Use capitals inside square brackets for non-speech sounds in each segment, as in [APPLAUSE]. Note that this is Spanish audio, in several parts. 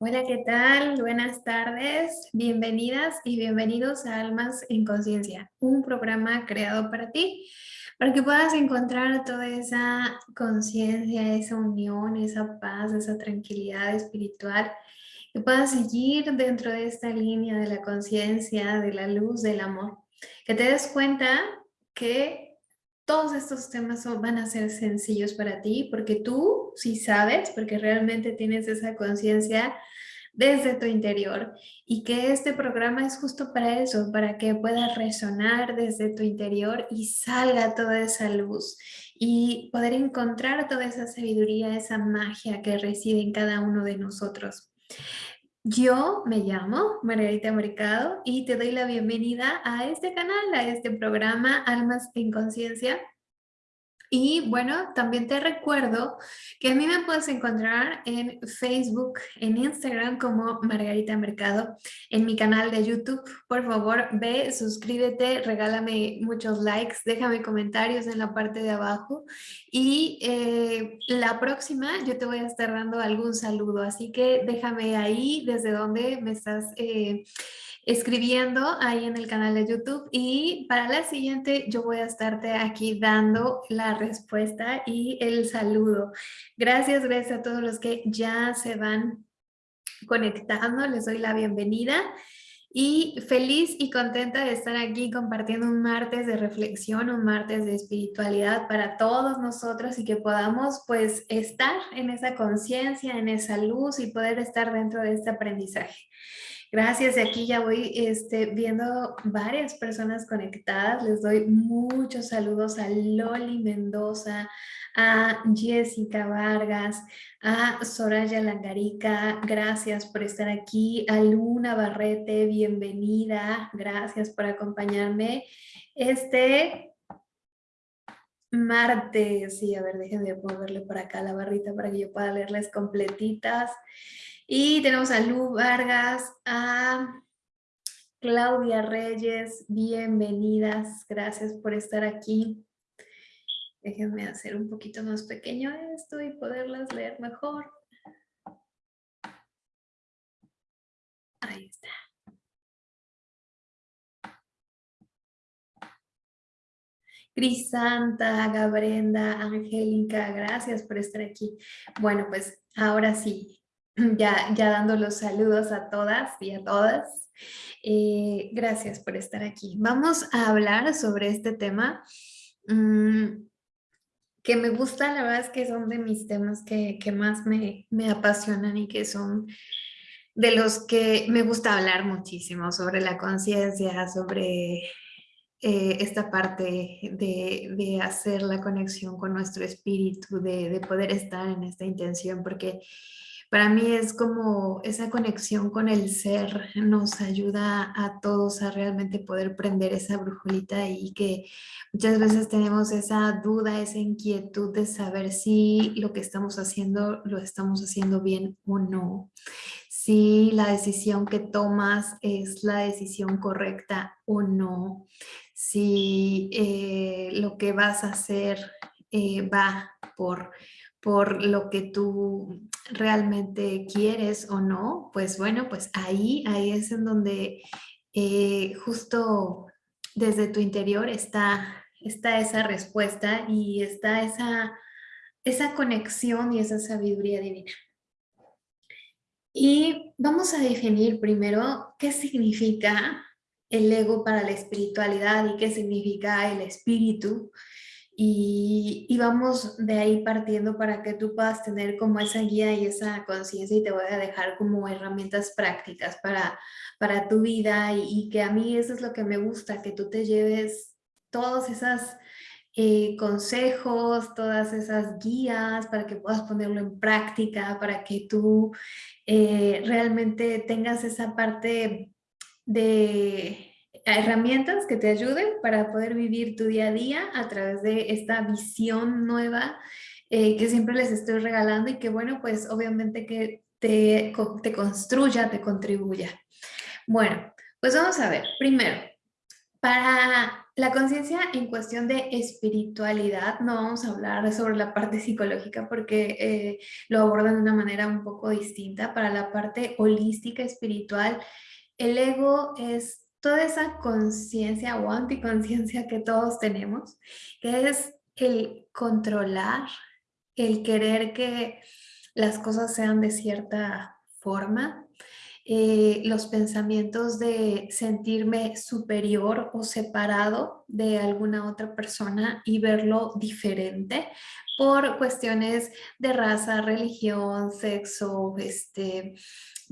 Hola, ¿qué tal? Buenas tardes, bienvenidas y bienvenidos a Almas en Conciencia, un programa creado para ti, para que puedas encontrar toda esa conciencia, esa unión, esa paz, esa tranquilidad espiritual, que puedas seguir dentro de esta línea de la conciencia, de la luz, del amor, que te des cuenta que todos estos temas van a ser sencillos para ti porque tú sí sabes, porque realmente tienes esa conciencia desde tu interior y que este programa es justo para eso, para que puedas resonar desde tu interior y salga toda esa luz y poder encontrar toda esa sabiduría, esa magia que reside en cada uno de nosotros. Yo me llamo Margarita Mercado y te doy la bienvenida a este canal, a este programa Almas en Conciencia, y bueno, también te recuerdo que a mí me puedes encontrar en Facebook, en Instagram como Margarita Mercado, en mi canal de YouTube. Por favor, ve, suscríbete, regálame muchos likes, déjame comentarios en la parte de abajo y eh, la próxima yo te voy a estar dando algún saludo, así que déjame ahí desde donde me estás... Eh, escribiendo ahí en el canal de YouTube y para la siguiente yo voy a estarte aquí dando la respuesta y el saludo. Gracias, gracias a todos los que ya se van conectando, les doy la bienvenida y feliz y contenta de estar aquí compartiendo un martes de reflexión, un martes de espiritualidad para todos nosotros y que podamos pues estar en esa conciencia, en esa luz y poder estar dentro de este aprendizaje. Gracias, de aquí ya voy este, viendo varias personas conectadas. Les doy muchos saludos a Loli Mendoza, a Jessica Vargas, a Soraya Langarica, gracias por estar aquí, a Luna Barrete, bienvenida, gracias por acompañarme. Este martes, sí, a ver, déjenme ponerle por acá la barrita para que yo pueda leerles completitas. Y tenemos a Lu Vargas, a Claudia Reyes, bienvenidas, gracias por estar aquí. Déjenme hacer un poquito más pequeño esto y poderlas leer mejor. Ahí está. Crisanta, Gabrenda, Angélica, gracias por estar aquí. Bueno, pues ahora sí, [CLEARS THROAT] ya, ya dando los saludos a todas y a todas. Eh, gracias por estar aquí. Vamos a hablar sobre este tema mm, que me gusta, la verdad es que son de mis temas que, más me, apasionan y que son de los que me gusta hablar muchísimo sobre la conciencia, sobre eh, esta parte de, hacer la conexión con nuestro espíritu, de, de poder estar en esta intención, porque para mí es como esa conexión con el ser nos ayuda a todos a realmente poder prender esa brujolita y que muchas veces tenemos esa duda, esa inquietud de saber si lo que estamos haciendo lo estamos haciendo bien o no. Si la decisión que tomas es la decisión correcta o no. Si eh, lo que vas a hacer eh, va por por lo que tú realmente quieres o no, pues bueno, pues ahí, ahí es en donde eh, justo desde tu interior está, está esa respuesta y está esa, esa conexión y esa sabiduría divina. Y vamos a definir primero qué significa el ego para la espiritualidad y qué significa el espíritu y, vamos de ahí partiendo para que tú puedas tener como esa guía y esa conciencia y te voy a dejar como herramientas prácticas para, para tu vida y, que a mí eso es lo que me gusta, que tú te lleves todos esos eh, consejos, todas esas guías para que puedas ponerlo en práctica, para que tú eh, realmente tengas esa parte de herramientas que te ayuden para poder vivir tu día a día a través de esta visión nueva eh, que siempre les estoy regalando y que bueno, pues obviamente que te, te construya, te contribuya. Bueno, pues vamos a ver, primero, para la conciencia en cuestión de espiritualidad, no vamos a hablar sobre la parte psicológica porque eh, lo abordan de una manera un poco distinta. Para la parte holística espiritual, el ego es toda esa conciencia o anticonciencia que todos tenemos, que es el controlar, el querer que las cosas sean de cierta forma, eh, los pensamientos de sentirme superior o separado de alguna otra persona y verlo diferente por cuestiones de raza, religión, sexo, este,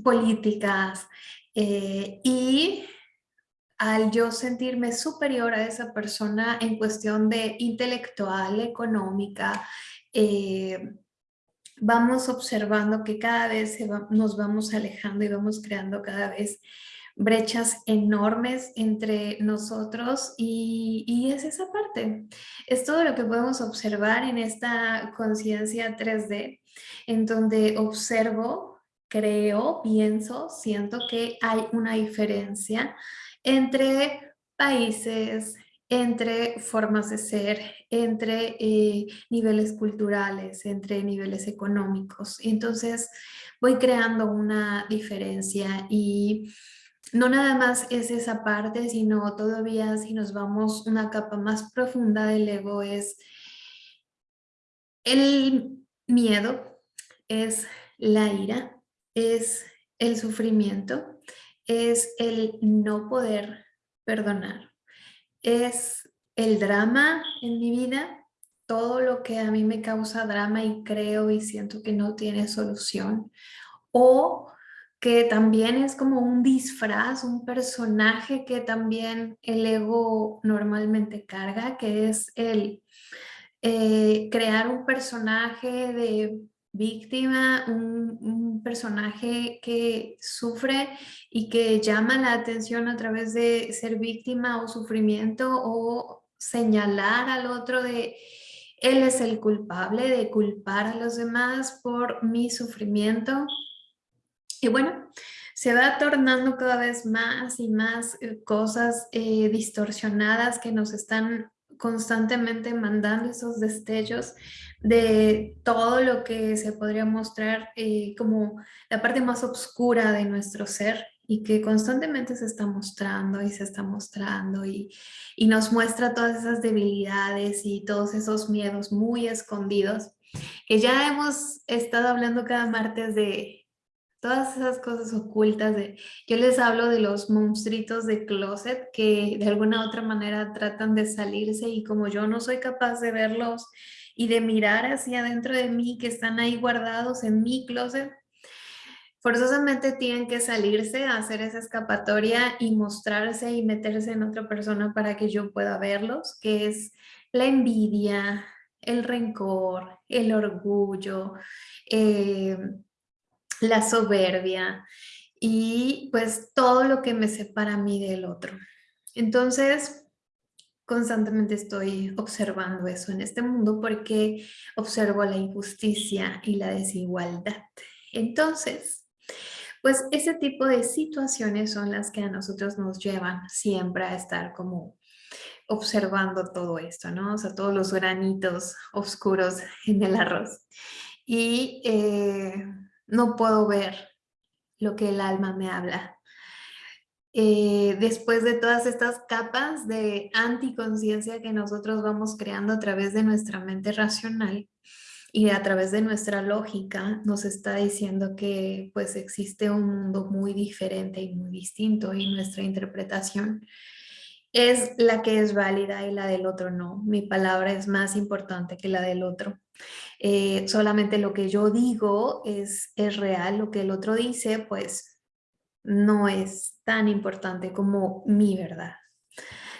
políticas eh, y al yo sentirme superior a esa persona en cuestión de intelectual, económica, eh, vamos observando que cada vez nos vamos alejando y vamos creando cada vez brechas enormes entre nosotros y, y, es esa parte. Es todo lo que podemos observar en esta conciencia 3D, en donde observo, creo, pienso, siento que hay una diferencia entre países, entre formas de ser, entre eh, niveles culturales, entre niveles económicos. Entonces voy creando una diferencia y no nada más es esa parte, sino todavía si nos vamos una capa más profunda del ego es el miedo, es la ira, es el sufrimiento, es el no poder perdonar, es el drama en mi vida, todo lo que a mí me causa drama y creo y siento que no tiene solución, o que también es como un disfraz, un personaje que también el ego normalmente carga, que es el eh, crear un personaje de víctima, un, personaje que sufre y que llama la atención a través de ser víctima o sufrimiento o señalar al otro de él es el culpable de culpar a los demás por mi sufrimiento. Y bueno, se va tornando cada vez más y más eh, cosas eh, distorsionadas que nos están constantemente mandando esos destellos de todo lo que se podría mostrar eh, como la parte más oscura de nuestro ser y que constantemente se está mostrando y se está mostrando y, y nos muestra todas esas debilidades y todos esos miedos muy escondidos que ya hemos estado hablando cada martes de todas esas cosas ocultas de, yo les hablo de los monstruitos de closet que de alguna otra manera tratan de salirse y como yo no soy capaz de verlos y de mirar hacia adentro de mí que están ahí guardados en mi closet, forzosamente tienen que salirse a hacer esa escapatoria y mostrarse y meterse en otra persona para que yo pueda verlos, que es la envidia, el rencor, el orgullo, eh, la soberbia y pues todo lo que me separa a mí del otro. Entonces, constantemente estoy observando eso en este mundo porque observo la injusticia y la desigualdad. Entonces, pues ese tipo de situaciones son las que a nosotros nos llevan siempre a estar como observando todo esto, ¿no? O sea, todos los granitos oscuros en el arroz. Y eh, no puedo ver lo que el alma me habla. Eh, después de todas estas capas de anticonciencia que nosotros vamos creando a través de nuestra mente racional y a través de nuestra lógica, nos está diciendo que pues existe un mundo muy diferente y muy distinto y nuestra interpretación es la que es válida y la del otro no. Mi palabra es más importante que la del otro. Eh, solamente lo que yo digo es, es real, lo que el otro dice pues no es tan importante como mi verdad.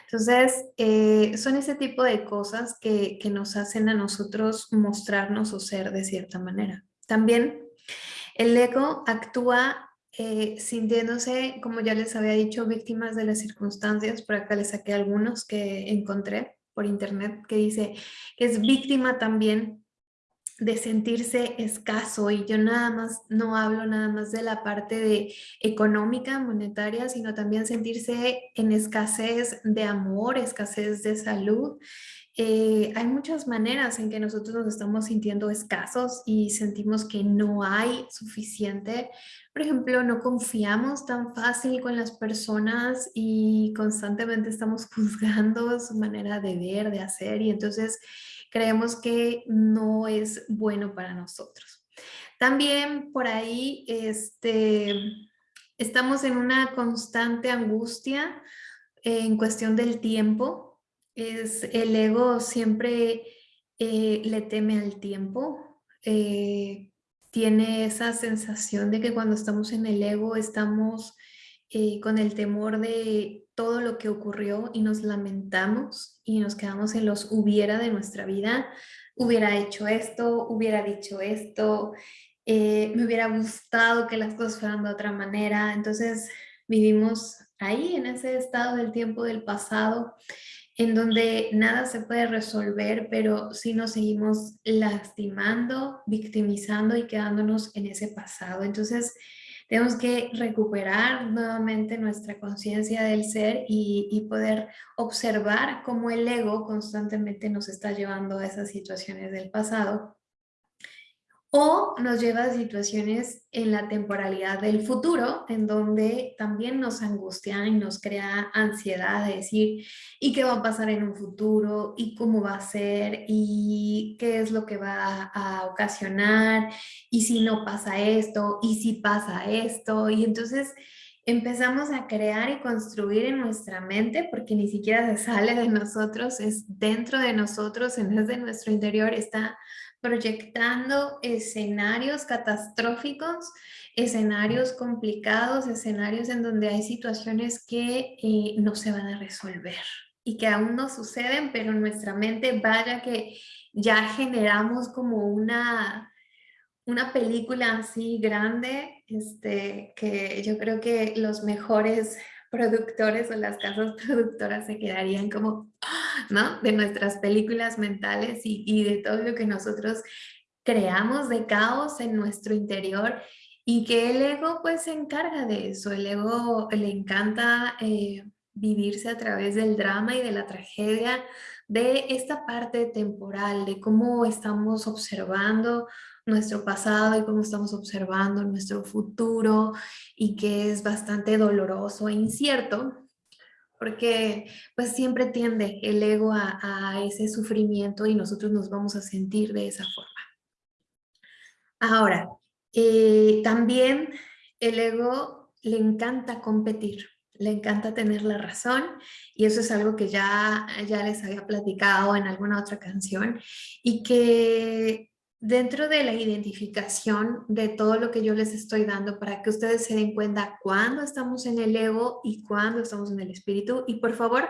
Entonces, eh, son ese tipo de cosas que, que nos hacen a nosotros mostrarnos o ser de cierta manera. También el ego actúa eh, sintiéndose, como ya les había dicho, víctimas de las circunstancias. Por acá les saqué algunos que encontré por internet que dice que es víctima también de sentirse escaso y yo nada más no hablo nada más de la parte de económica, monetaria, sino también sentirse en escasez de amor, escasez de salud. Eh, hay muchas maneras en que nosotros nos estamos sintiendo escasos y sentimos que no hay suficiente. Por ejemplo, no confiamos tan fácil con las personas y constantemente estamos [LAUGHS] juzgando su manera de ver, de hacer y entonces creemos que no es bueno para nosotros. También por ahí este, estamos en una constante angustia en cuestión del tiempo. Es, el ego siempre eh, le teme al tiempo. Eh, tiene esa sensación de que cuando estamos en el ego estamos eh, con el temor de todo lo que ocurrió y nos lamentamos y nos quedamos en los hubiera de nuestra vida. Hubiera hecho esto, hubiera dicho esto, eh, me hubiera gustado que las cosas fueran de otra manera. Entonces vivimos ahí en ese estado del tiempo del pasado en donde nada se puede resolver, pero sí nos seguimos lastimando, victimizando y quedándonos en ese pasado. Entonces, tenemos que recuperar nuevamente nuestra conciencia del ser y, poder observar cómo el ego constantemente nos está llevando a esas situaciones del pasado o nos lleva a situaciones en la temporalidad del futuro, en donde también nos angustia y nos crea ansiedad de decir, ¿y qué va a pasar en un futuro? ¿Y cómo va a ser? ¿Y qué es lo que va a ocasionar? ¿Y si no pasa esto? ¿Y si pasa esto? Y entonces empezamos a crear y construir en nuestra mente, porque ni siquiera se sale de nosotros, es dentro de nosotros, en vez de nuestro interior, está proyectando escenarios catastróficos, escenarios complicados, escenarios en donde hay situaciones que eh, no se van a resolver y que aún no suceden, pero nuestra mente vaya que ya generamos como una, una película así grande, este, que yo creo que los mejores productores o las casas [LAUGHS] productoras se quedarían como, ¿no? De nuestras películas mentales y, de todo lo que nosotros creamos de caos en nuestro interior y que el ego pues se encarga de eso. El ego le encanta eh, vivirse a través del drama y de la tragedia, de esta parte temporal, de cómo estamos observando nuestro pasado y cómo estamos observando nuestro futuro y que es bastante doloroso e incierto porque pues siempre tiende el ego a, ese sufrimiento y nosotros nos vamos a sentir de esa forma. Ahora, eh, también el ego le encanta competir, le encanta tener la razón y eso es algo que ya, ya les había platicado en alguna otra canción y que dentro de la identificación de todo lo que yo les estoy dando para que ustedes se den cuenta cuándo estamos en el ego y cuándo estamos en el espíritu. Y por favor,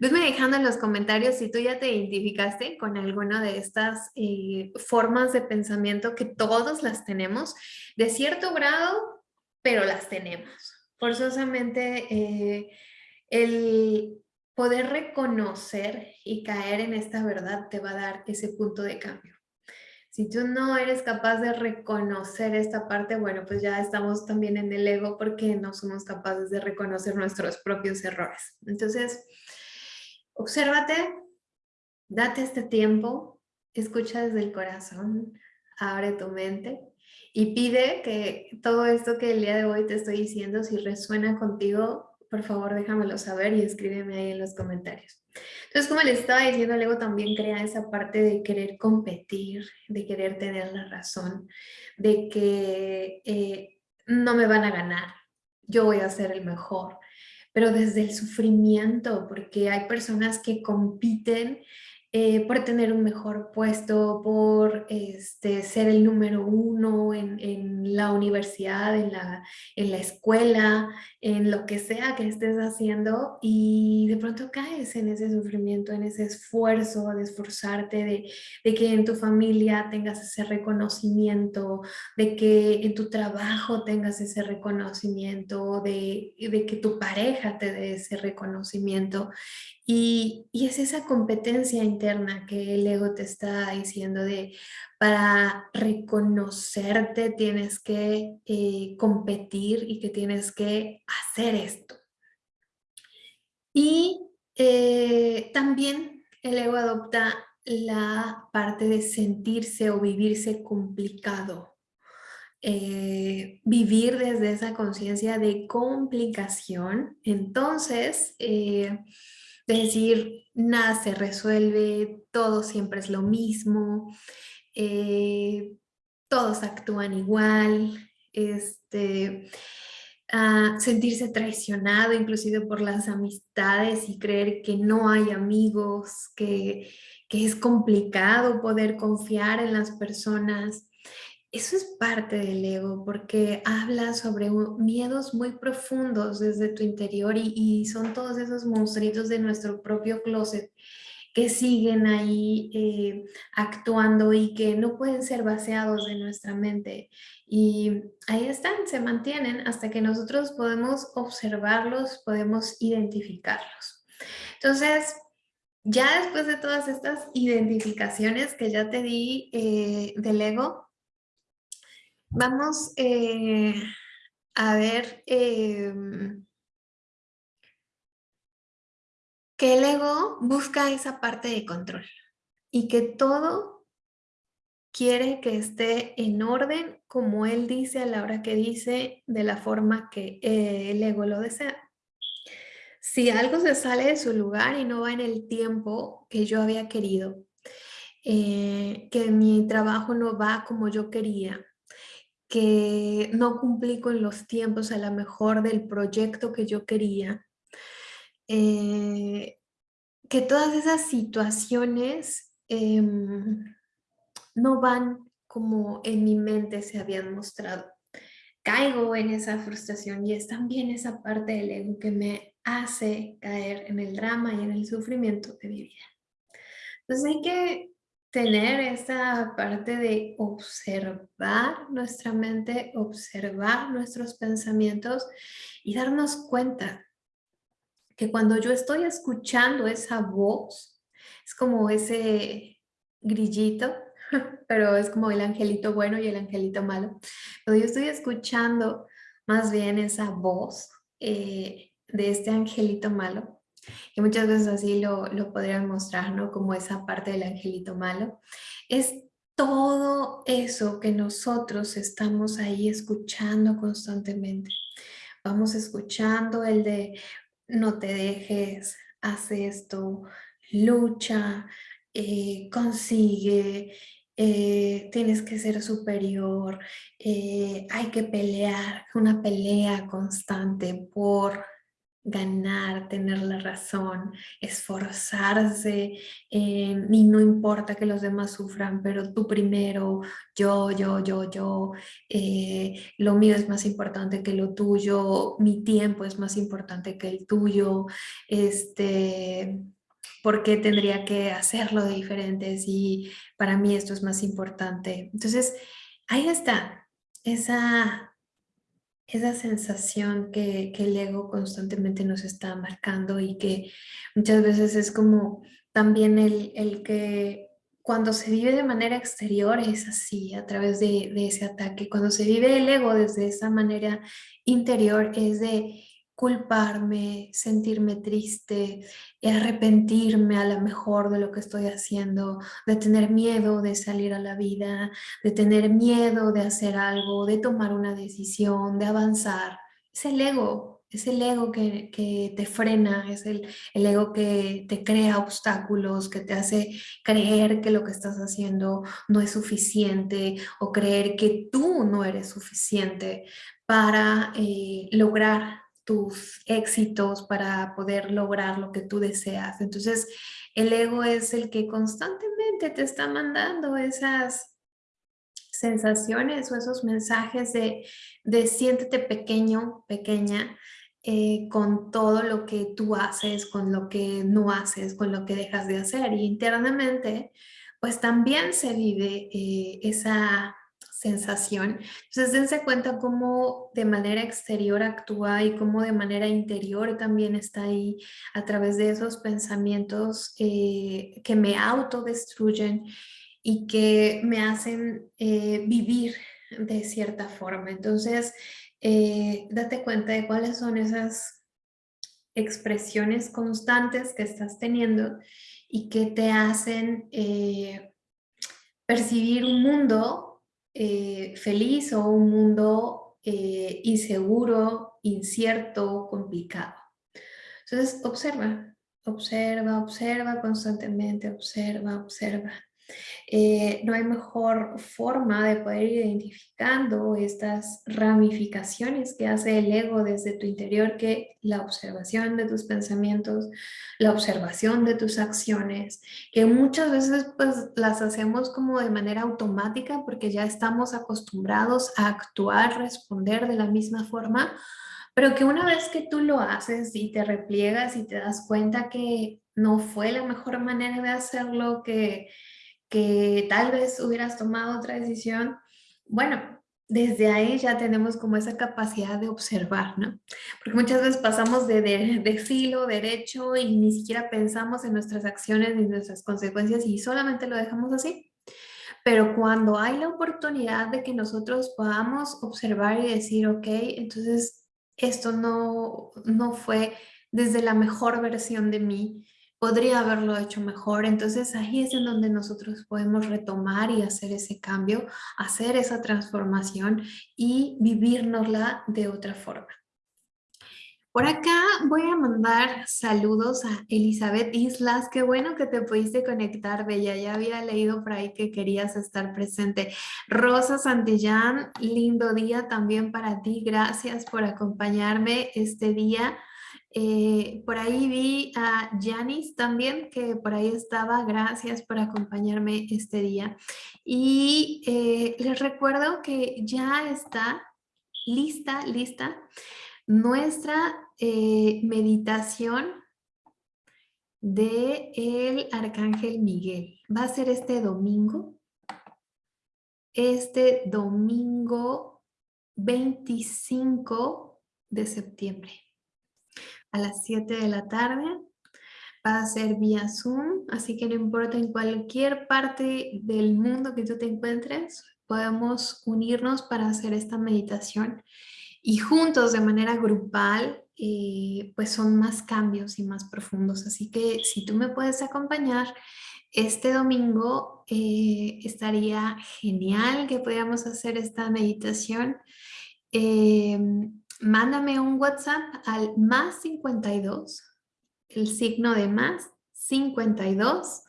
venme dejando en los comentarios si tú ya te identificaste con alguna de estas eh, formas de pensamiento que todos las tenemos, de cierto grado, pero las tenemos. Forzosamente eh, el poder reconocer y caer en esta verdad te va a dar ese punto de cambio. Si tú no eres capaz de reconocer esta parte, bueno, pues ya estamos también en el ego porque no somos capaces de reconocer nuestros propios errores. Entonces, obsérvate, date este tiempo, escucha desde el corazón, abre tu mente y pide que todo esto que el día de hoy te estoy diciendo, si resuena contigo, por favor déjamelo saber y escríbeme ahí en los comentarios. Entonces, como les estaba diciendo, el también crea esa parte de querer competir, de querer tener la razón, de que eh, no me van a ganar, yo voy a ser el mejor, pero desde el sufrimiento, porque hay personas que compiten eh, por tener un mejor puesto, por este, ser el número uno en, en la universidad, en la, en la, escuela, en lo que sea que estés haciendo y de pronto caes en ese sufrimiento, en ese esfuerzo de esforzarte, de, de que en tu familia tengas ese reconocimiento, de que en tu trabajo tengas ese reconocimiento, de, de que tu pareja te dé ese reconocimiento. Y, y es esa competencia interna que el ego te está diciendo de para reconocerte tienes que eh, competir y que tienes que hacer esto. Y eh, también el ego adopta la parte de sentirse o vivirse complicado. Eh, vivir desde esa conciencia de complicación, entonces decir nada se resuelve, todo siempre es lo mismo, eh, todos actúan igual, este, sentirse traicionado inclusive por las amistades y creer que no hay amigos, que, que es complicado poder confiar en las personas. Eso es parte del ego porque habla sobre miedos muy profundos desde tu interior y, son todos esos monstruitos de nuestro propio closet que siguen ahí eh, actuando y que no pueden ser vaciados de nuestra mente. Y ahí están, se mantienen hasta que nosotros podemos observarlos, podemos identificarlos. Entonces, ya después de todas estas identificaciones que ya te di eh, del ego, vamos eh, a ver em, que el ego busca esa parte de control y que todo quiere que esté en orden como él dice a la hora que dice, de la forma que eh, el ego lo desea. Si algo se sale de su lugar y no va en el tiempo que yo había querido, eh, que mi trabajo no va como yo quería, que no cumplí con los tiempos a lo mejor del proyecto que yo quería, eh, que todas esas situaciones em, no van como en mi mente se habían mostrado. Caigo en esa frustración y es también esa parte del ego que me hace caer en el drama y en el sufrimiento de mi vida. Entonces hay que tener esa parte de observar nuestra mente, observar nuestros pensamientos y darnos cuenta que cuando yo estoy escuchando esa voz, es como ese grillito, [LAUGHS] pero es como el angelito bueno y el angelito malo. Cuando yo estoy escuchando más bien esa voz, eh, de este angelito malo, que muchas veces así lo, lo podrían mostrar, ¿no? Como esa parte del angelito malo, es todo eso que nosotros estamos ahí escuchando constantemente. Vamos escuchando el de no te dejes, haz esto, lucha, eh, consigue, eh, tienes que ser superior, eh, hay que pelear, una pelea constante por ganar, tener la razón, esforzarse eh, y no importa que los demás sufran, pero tú primero, yo, yo, yo, yo, eh, lo mío es más importante que lo tuyo, mi tiempo es más importante que el tuyo, este, ¿por qué tendría que hacerlo de diferente si para mí esto es más importante? Entonces, ahí está, esa esa sensación que, el ego constantemente nos está marcando y que muchas veces es como también el, el que cuando se vive de manera exterior es así, a través de, de, ese ataque. Cuando se vive el ego desde esa manera interior es de culparme, sentirme triste, arrepentirme a lo mejor de lo que estoy haciendo, de tener miedo de salir a la vida, de tener miedo de hacer algo, de tomar una decisión, de avanzar. Es el ego, es el ego que, que te frena, es el, el, ego que te crea obstáculos, que te hace creer que lo que estás haciendo no es suficiente o creer que tú no eres suficiente para eh, lograr tus éxitos, para poder lograr lo que tú deseas. Entonces, el ego es el que constantemente te está mandando esas sensaciones o esos mensajes de, de siéntete pequeño, pequeña, eh, con todo lo que tú haces, con lo que no haces, con lo que dejas de hacer. Y internamente, pues también se vive eh, esa sensación. Entonces dense cuenta cómo de manera exterior actúa y cómo de manera interior también está ahí a través de esos pensamientos eh, que me autodestruyen y que me hacen eh, vivir de cierta forma. Entonces, eh, date cuenta de cuáles son esas expresiones constantes que estás teniendo y que te hacen percibir un mundo eh, feliz o un mundo eh, inseguro, incierto, complicado. Entonces, observa, observa, observa constantemente, observa, observa. Eh, no hay mejor forma de poder ir identificando estas ramificaciones que hace el ego desde tu interior que la observación de tus pensamientos, la observación de tus acciones, que muchas veces pues las hacemos como de manera automática porque ya estamos acostumbrados a actuar, responder de la misma forma, pero que una vez que tú lo haces y te repliegas y te das cuenta que no fue la mejor manera de hacerlo, que que tal vez hubieras tomado otra decisión, bueno, desde ahí ya tenemos como esa capacidad de observar, ¿no? Porque muchas veces pasamos de, de, filo, derecho y ni siquiera pensamos en nuestras acciones ni nuestras consecuencias y solamente lo dejamos así. Pero cuando hay la oportunidad de que nosotros podamos observar y decir, ok, entonces esto no, no fue desde la mejor versión de mí, podría haberlo hecho mejor. Entonces ahí es en donde nosotros podemos retomar y hacer ese cambio, hacer esa transformación y vivirnosla de otra forma. Por acá voy a mandar saludos a Elizabeth Islas. Qué bueno que te pudiste conectar, Bella. Ya había leído por ahí que querías estar presente. Rosa Santillán, lindo día también para ti. Gracias por acompañarme este día. Eh, por ahí vi a Janis también, que por ahí estaba. Gracias por acompañarme este día. Y eh, les recuerdo que ya está lista, lista nuestra eh, meditación de el Arcángel Miguel. Va a ser este domingo. Este domingo 25 de septiembre a las 7 de la tarde. Va a ser vía Zoom, así que no importa en cualquier parte del mundo que tú te encuentres, podemos unirnos para hacer esta meditación y juntos de manera grupal, eh, pues son más cambios y más profundos. Así que si tú me puedes acompañar, este domingo eh, estaría genial que podamos hacer esta meditación. Eh, mándame un WhatsApp al más 52, el signo de más 52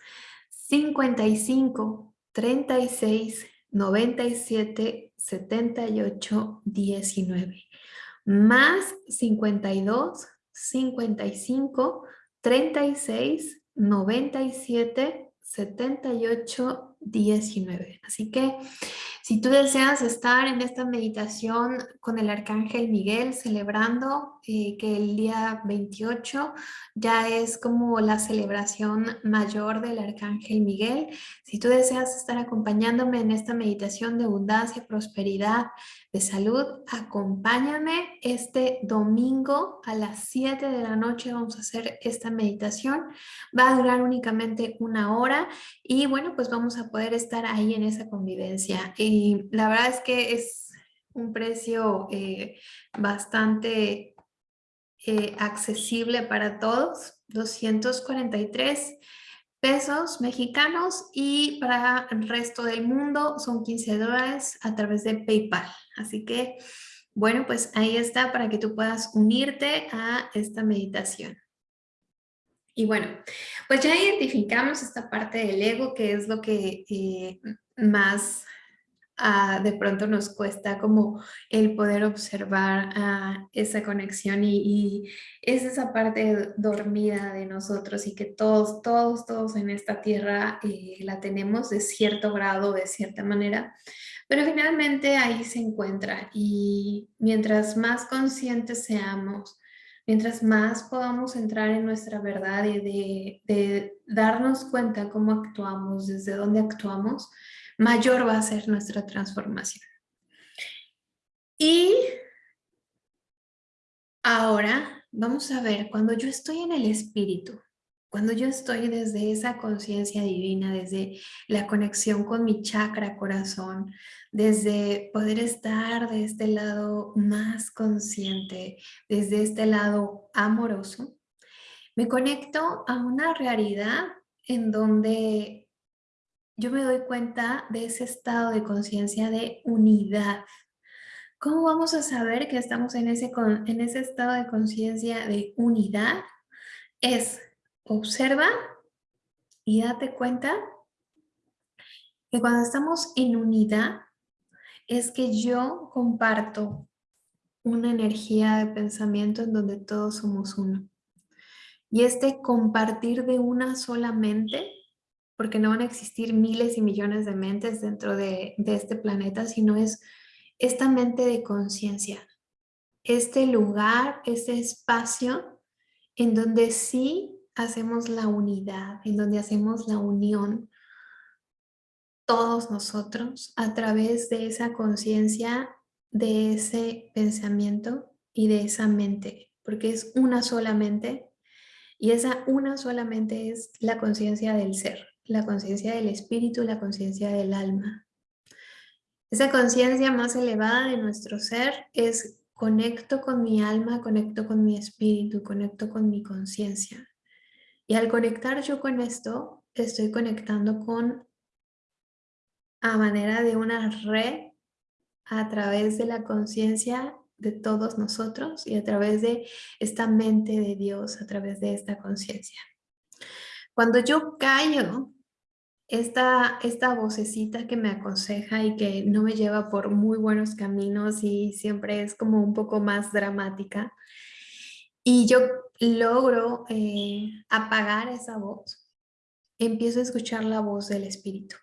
55 36 97 78 19 más 52 55 36 97 78 19 así que si tú deseas estar en esta meditación con el Arcángel Miguel celebrando eh, que el día 28 ya es como la celebración mayor del Arcángel Miguel, si tú deseas estar acompañándome en esta meditación de abundancia, prosperidad, de salud, acompáñame este domingo a las 7 de la noche vamos a hacer esta meditación. Va a durar únicamente una hora y bueno, pues vamos a poder estar ahí en esa convivencia. Y la verdad es que es un precio eh, bastante eh, accesible para todos, 243 pesos mexicanos y para el resto del mundo son 15 dólares a través de PayPal. Así que, bueno, pues ahí está para que tú puedas unirte a esta meditación. Y bueno, pues ya identificamos esta parte del ego, que es lo que eh, más De pronto nos cuesta como el poder observar ah, esa conexión y, es esa parte dormida de nosotros y que todos, todos, todos en esta tierra eh, la tenemos de cierto grado, de cierta manera, pero finalmente ahí se encuentra y mientras más conscientes seamos, mientras más podamos entrar en nuestra verdad y de darnos cuenta cómo actuamos, desde dónde actuamos, mayor va a ser nuestra transformación. Y ahora vamos a ver, cuando yo estoy en el espíritu, cuando yo estoy desde esa conciencia divina, desde la conexión con mi chakra corazón, desde poder estar de este lado más consciente, desde este lado amoroso, me conecto a una realidad en donde yo me doy cuenta de ese estado de conciencia de unidad. ¿Cómo vamos a saber que estamos en ese, en ese estado de conciencia de unidad? Es Observa y date cuenta que cuando estamos en unidad es que yo comparto una energía de pensamiento en donde todos somos uno. Y este compartir de una sola mente, porque no van a existir miles y millones de mentes dentro de, este planeta, sino es esta mente de conciencia, este lugar, este espacio en donde sí hacemos la unidad, en donde hacemos la unión todos nosotros a través de esa conciencia, de ese pensamiento y de esa mente, porque es una sola mente y esa una solamente es la conciencia del ser, la conciencia del espíritu, la conciencia del alma. Esa conciencia más elevada de nuestro ser es conecto con mi alma, conecto con mi espíritu, conecto con mi conciencia. Y al conectar yo con esto, estoy conectando con a manera de una red a través de la conciencia de todos nosotros y a través de esta mente de Dios, a través de esta conciencia. Cuando yo callo esta, esta vocecita que me aconseja y que no me lleva por muy buenos caminos y siempre es como un poco más dramática, y yo logro eh, apagar esa voz, empiezo a escuchar la voz del Espíritu.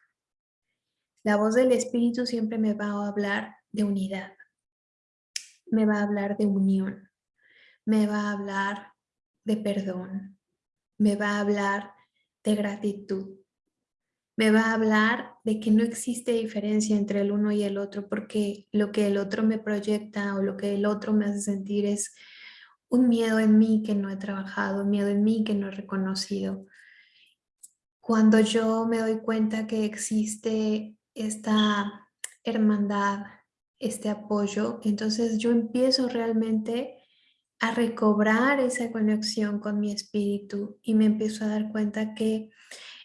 La voz del Espíritu siempre me va a hablar de unidad, me va a hablar de unión, me va a hablar de perdón, me va a hablar de gratitud, me va a hablar de que no existe diferencia entre el uno y el otro porque lo que el otro me proyecta o lo que el otro me hace sentir es un miedo en mí que no he trabajado, un miedo en mí que no he reconocido. Cuando yo me doy cuenta que existe esta hermandad, este apoyo, entonces yo empiezo realmente a recobrar esa conexión con mi espíritu y me empiezo a dar cuenta que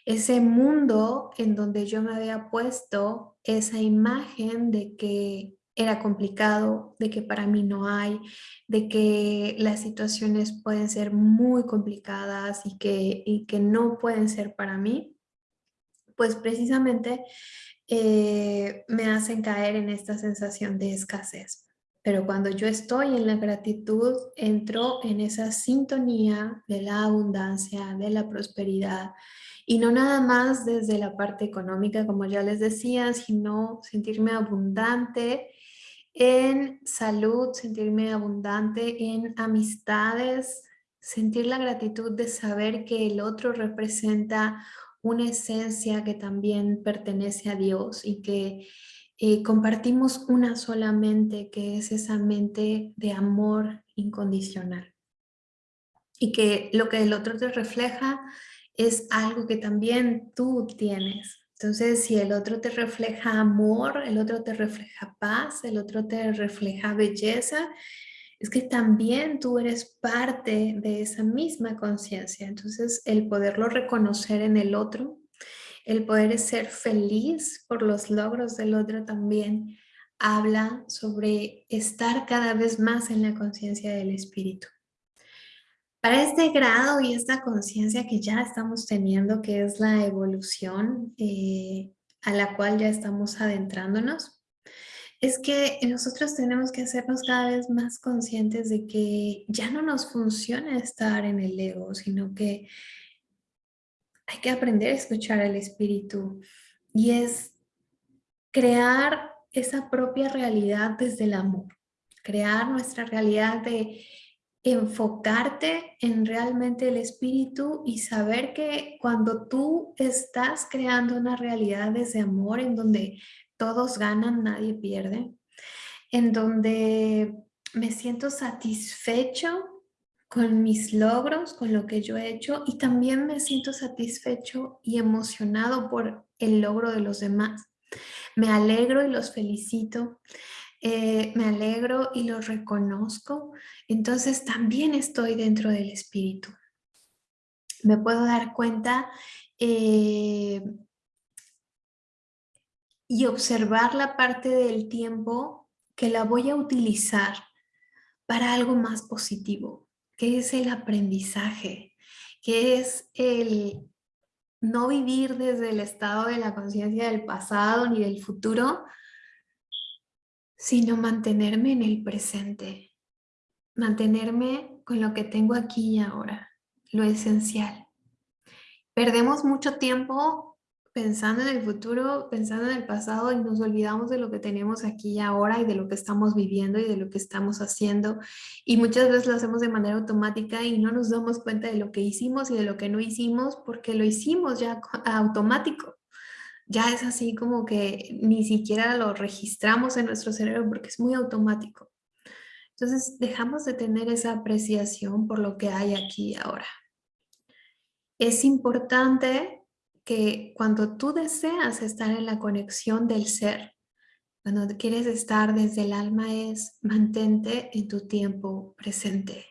ese mundo en donde yo me había puesto esa imagen de que era complicado, de que para mí no hay, de que las situaciones pueden ser muy complicadas y que, que no pueden ser para mí, pues precisamente eh, me hacen caer en esta sensación de escasez. Pero cuando yo estoy en la gratitud, entro en esa sintonía de la abundancia, de la prosperidad, y no nada más desde la parte económica, como ya les decía, sino sentirme abundante en salud, sentirme abundante en amistades, sentir la gratitud de saber que el otro representa una esencia que también pertenece a Dios y que eh, compartimos una sola mente, que es esa mente de amor incondicional. Y que lo que el otro te refleja es algo que también tú tienes. Entonces, si el otro te refleja amor, el otro te refleja paz, el otro te refleja belleza, es que también tú eres parte de esa misma conciencia. Entonces, el poderlo reconocer en el otro, el poder ser feliz por los logros del otro también habla sobre estar cada vez más en la conciencia del espíritu. Para este grado y esta conciencia que ya estamos teniendo, que es la evolución eh, a la cual ya estamos adentrándonos, es que nosotros tenemos que hacernos cada vez más conscientes de que ya no nos funciona estar en el ego, sino que hay que aprender a escuchar al espíritu. Y es crear esa propia realidad desde el amor, crear nuestra realidad de enfocarte en realmente el espíritu y saber que cuando tú estás creando una realidad desde amor en donde todos ganan, nadie pierde, en donde me siento satisfecho con mis logros, con lo que yo he hecho y también me siento satisfecho y emocionado por el logro de los demás. Me alegro y los felicito eh, me alegro y lo reconozco, entonces también estoy dentro del espíritu. Me puedo dar cuenta eh, y observar la parte del tiempo que la voy a utilizar para algo más positivo, que es el aprendizaje, que es el no vivir desde el estado de la conciencia del pasado ni del futuro, sino mantenerme en el presente, mantenerme con lo que tengo aquí y ahora, lo esencial. Perdemos mucho tiempo pensando en el futuro, pensando en el pasado y nos olvidamos de lo que tenemos aquí y ahora y de lo que estamos viviendo y de lo que estamos haciendo. Y muchas veces lo hacemos de manera automática y no nos damos cuenta de lo que hicimos y de lo que no hicimos porque lo hicimos ya automático ya es así como que ni siquiera lo registramos en nuestro cerebro porque es muy automático. Entonces dejamos de tener esa apreciación por lo que hay aquí y ahora. Es importante que cuando tú deseas estar en la conexión del ser, cuando quieres estar desde el alma es mantente en tu tiempo presente.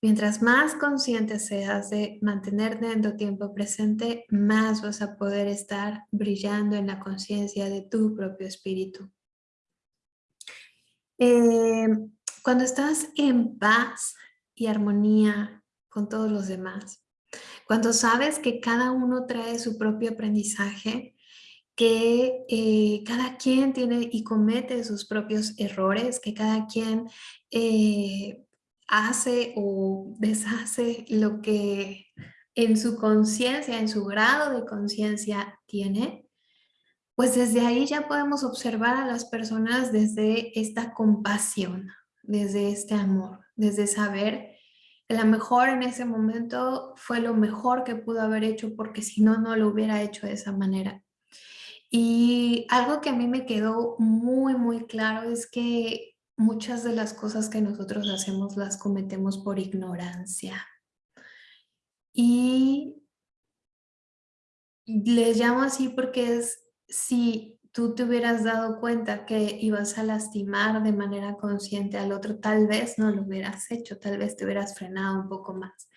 Mientras más consciente seas de mantenerte en tu tiempo presente, más vas a poder estar brillando en la conciencia de tu propio espíritu. Eh, cuando estás en paz y armonía con todos los demás, cuando sabes que cada uno trae su propio aprendizaje, que eh, cada quien tiene y comete sus propios errores, que cada quien eh, hace o deshace lo que en su conciencia, en su grado de conciencia tiene, pues desde ahí ya podemos observar a las personas desde esta compasión, desde este amor, desde saber a lo mejor en ese momento fue lo mejor que pudo haber hecho porque si no, no lo hubiera hecho de esa manera. Y algo que a mí me quedó muy, muy claro es que muchas de las cosas que nosotros hacemos las cometemos por ignorancia. Y les llamo así porque es si tú te hubieras dado cuenta que ibas a lastimar de manera consciente al otro, tal vez no lo hubieras hecho, tal vez te hubieras frenado un poco más.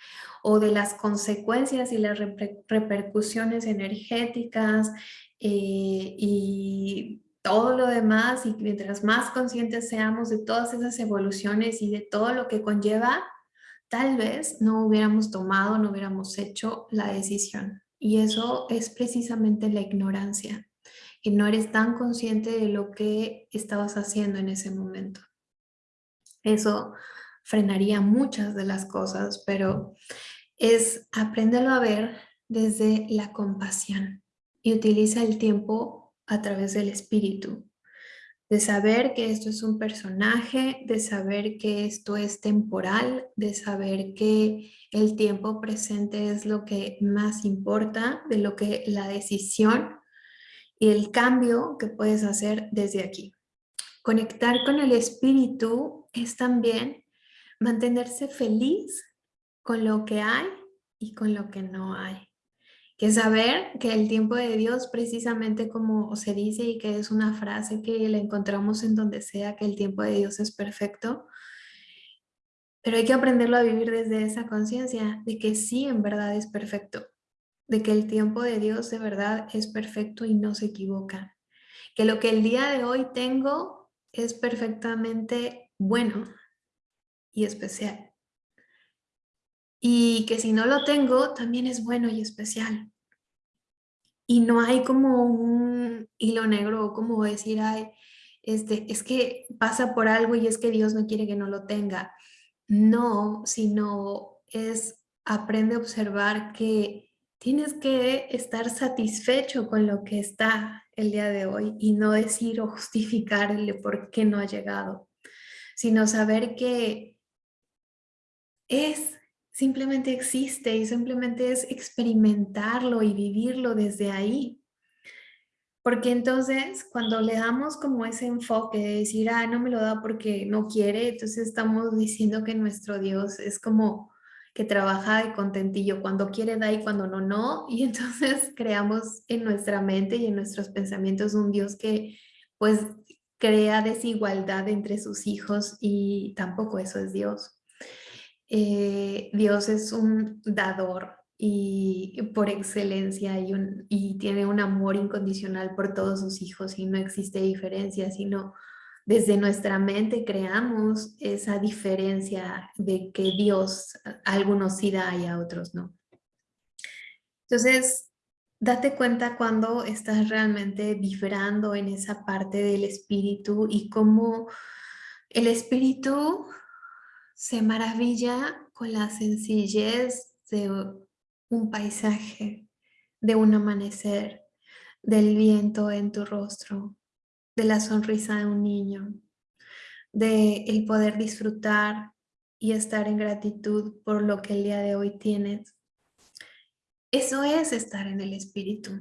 O de las consecuencias y las repercusiones energéticas eh, y todo lo demás y mientras más conscientes seamos de todas esas evoluciones y de todo lo que conlleva, tal vez no hubiéramos tomado, no hubiéramos hecho la decisión. Y eso es precisamente la ignorancia, que no eres tan consciente de lo que estabas haciendo en ese momento. Eso frenaría muchas de las cosas, pero es apréndelo a ver desde la compasión y utiliza el tiempo a través del espíritu, de saber que esto es un personaje, de saber que esto es temporal, de saber que el tiempo presente es lo que más importa, de lo que la decisión y el cambio que puedes hacer desde aquí. Conectar con el espíritu es también mantenerse feliz con lo que hay y con lo que no hay que saber que el tiempo de Dios, precisamente como se dice y que es una frase que la encontramos en donde sea, que el tiempo de Dios es perfecto, pero hay que aprenderlo a vivir desde esa conciencia de que sí, en verdad es perfecto, de que el tiempo de Dios de verdad es perfecto y no se equivoca, que lo que el día de hoy tengo es perfectamente bueno y especial y que si no lo tengo también es bueno y especial. Y no hay como un hilo negro como decir, ay, este, es que pasa por algo y es que Dios no quiere que no lo tenga. No, sino es aprende a observar que tienes que estar satisfecho con lo que está el día de hoy y no decir o justificarle por qué no ha llegado, sino saber que es, simplemente existe y simplemente es experimentarlo y vivirlo desde ahí. Porque entonces cuando le damos como ese enfoque de decir, ah, no me lo da porque no quiere, entonces estamos diciendo que nuestro Dios es como que trabaja de contentillo, cuando quiere da y cuando no, no. Y entonces [LAUGHS] creamos en nuestra mente y en nuestros pensamientos un Dios que pues crea desigualdad entre sus hijos y tampoco eso es Dios. Eh, Dios es un dador y por excelencia y, y tiene un amor incondicional por todos sus hijos y no existe diferencia, sino desde nuestra mente creamos esa diferencia de que Dios a algunos sí da y a otros no. Entonces, date cuenta cuando estás realmente vibrando en esa parte del espíritu y cómo el espíritu se maravilla con la sencillez de un paisaje, de un amanecer, del viento en tu rostro, de la sonrisa de un niño, de el poder disfrutar y estar en gratitud por lo que el día de hoy tienes. Eso es estar en el espíritu.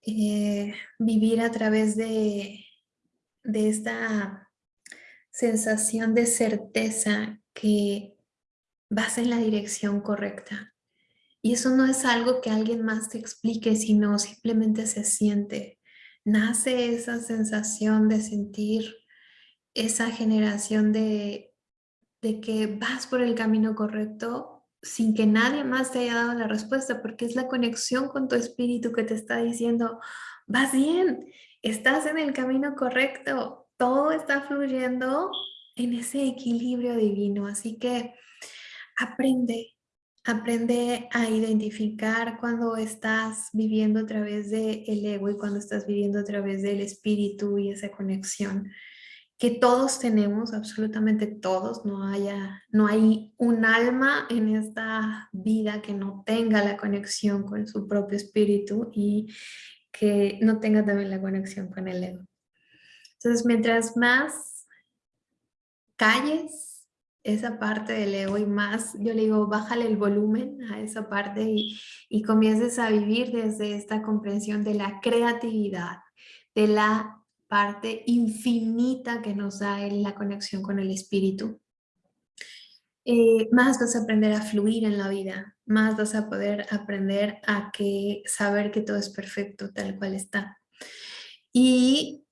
Eh, vivir a través de, de esta sensación de certeza que vas en la dirección correcta. Y eso no es algo que alguien más te explique, sino simplemente se siente nace esa sensación de sentir esa generación de, de que vas por el camino correcto sin que nadie más te haya dado la respuesta, porque es la conexión con tu espíritu que te está diciendo, vas bien, estás en el camino correcto, todo está fluyendo en ese equilibrio divino, así que aprende, Aprende a identificar cuando estás viviendo a través del el ego y cuando estás viviendo a través del espíritu y esa conexión que todos tenemos, absolutamente todos, no, haya, no hay un alma en esta vida que no tenga la conexión con su propio espíritu y que no tenga también la conexión con el ego. Entonces, mientras más calles esa parte del ego y más, yo le digo, bájale el volumen a esa parte y, y comiences a vivir desde esta comprensión de la creatividad, de la parte infinita que nos da la conexión con el espíritu. Eh, más vas a aprender a fluir en la vida, más vas a poder aprender a que saber que todo es perfecto tal cual está. Y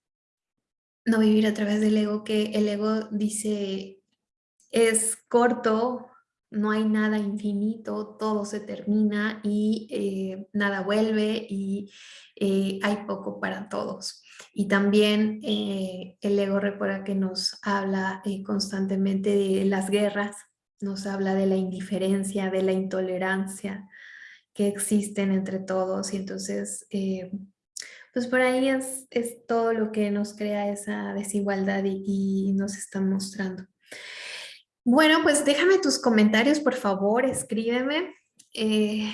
no vivir a través del ego, que el ego dice, es corto, no hay nada infinito, todo se termina y eh, nada vuelve y eh, hay poco para todos. Y también eh, el ego recuerda que nos habla constantemente de las guerras, nos habla de la indiferencia, de la intolerancia que existen entre todos y entonces pues por ahí es, todo lo que nos crea esa desigualdad y nos está mostrando. Bueno, pues déjame tus comentarios, por favor, escríbeme. Eh,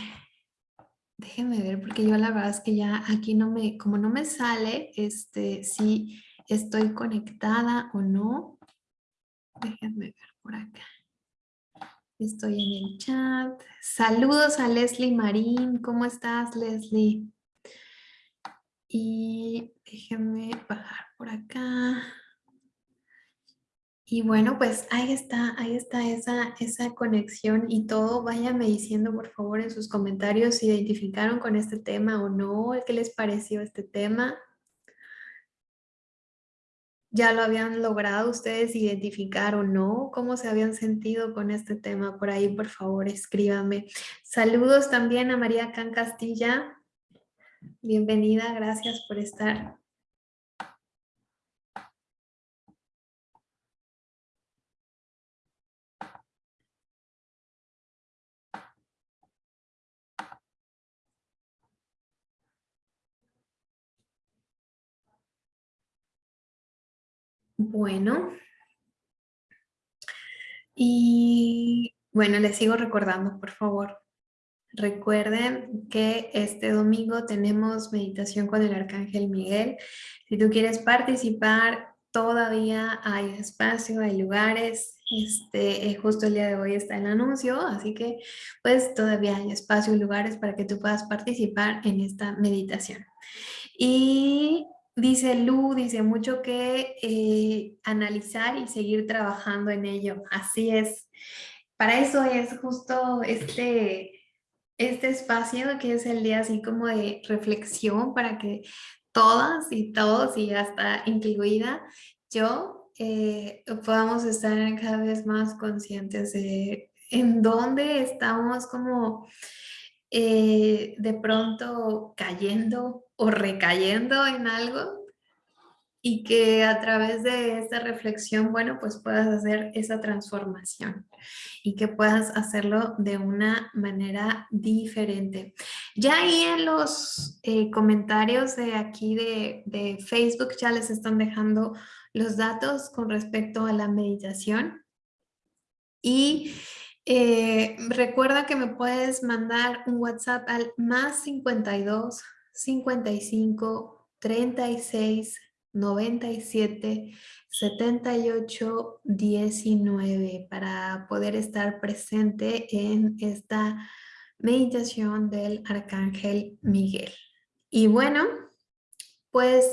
déjenme ver, porque yo la verdad es que ya aquí no me, como no me sale, este, si estoy conectada o no. Déjenme ver por acá. Estoy en el chat. Saludos a Leslie Marín. ¿Cómo estás, Leslie? Y déjenme bajar por acá. Y bueno, pues ahí está, ahí está esa, esa conexión y todo. Váyanme diciendo por favor en sus comentarios si identificaron con este tema o no, qué les pareció este tema. ¿Ya lo habían logrado ustedes identificar o no? ¿Cómo se habían sentido con este tema? Por ahí, por favor, escríbame. Saludos también a María Can Castilla. Bienvenida, gracias por estar. Bueno. Y bueno, les sigo recordando, por favor. Recuerden que este domingo tenemos meditación con el Arcángel Miguel. Si tú quieres participar, todavía hay espacio, hay lugares. Este, eh, justo el día de hoy está el anuncio, así que pues todavía hay espacio y lugares para que tú puedas participar en esta meditación. Y dice Lu, dice mucho que eh, analizar y seguir trabajando en ello. Así es. Para eso es justo este, este espacio que es el día así como de reflexión para que todas y todos y hasta incluida yo eh, podamos estar cada vez más conscientes de en dónde estamos como eh, de pronto cayendo o recayendo en algo y que a través de esta reflexión, bueno, pues puedas hacer esa transformación y que puedas hacerlo de una manera diferente. Ya ahí en los eh, comentarios de aquí de, de Facebook ya les están dejando los datos con respecto a la meditación. Y eh, recuerda que me puedes mandar un WhatsApp al más 52 55 36 97 78 19 para poder estar presente en esta meditación del Arcángel Miguel. Y bueno, pues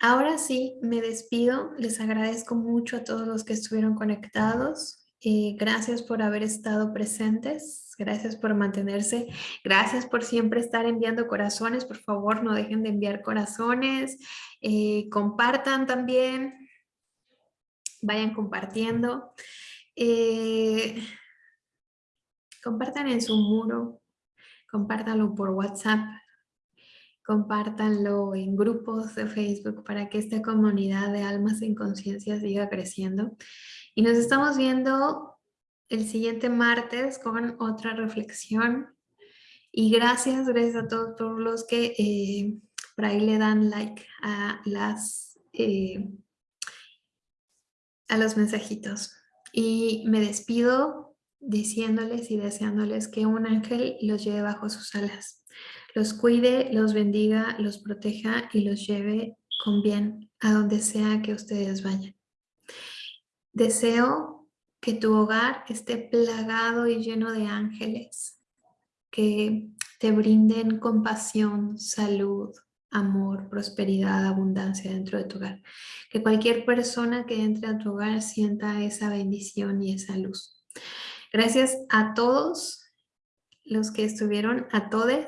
ahora sí me despido. Les agradezco mucho a todos los que estuvieron conectados. Gracias por haber estado presentes, gracias por mantenerse, gracias por siempre estar enviando corazones, por favor no dejen de enviar corazones, eh, compartan también, vayan compartiendo, eh, compartan en su muro, compártanlo por WhatsApp, compártanlo en grupos de Facebook para que esta comunidad de almas en conciencia siga creciendo. Y nos estamos viendo el siguiente martes con otra reflexión. Y gracias, gracias a todos por los que eh, por ahí le dan like a las eh, a los mensajitos. Y me despido diciéndoles y deseándoles que un ángel los lleve bajo sus alas. Los cuide, los bendiga, los proteja y los lleve con bien a donde sea que ustedes vayan. Deseo que tu hogar esté plagado y lleno de ángeles que te brinden compasión, salud, amor, prosperidad, abundancia dentro de tu hogar. Que cualquier persona que entre a tu hogar sienta esa bendición y esa luz. Gracias a todos los que estuvieron, a todos,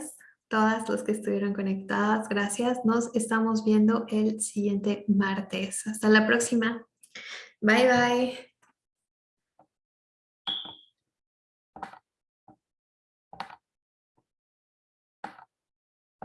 todas los que estuvieron conectadas. Gracias. Nos estamos viendo el siguiente martes. Hasta la próxima. Bye bye.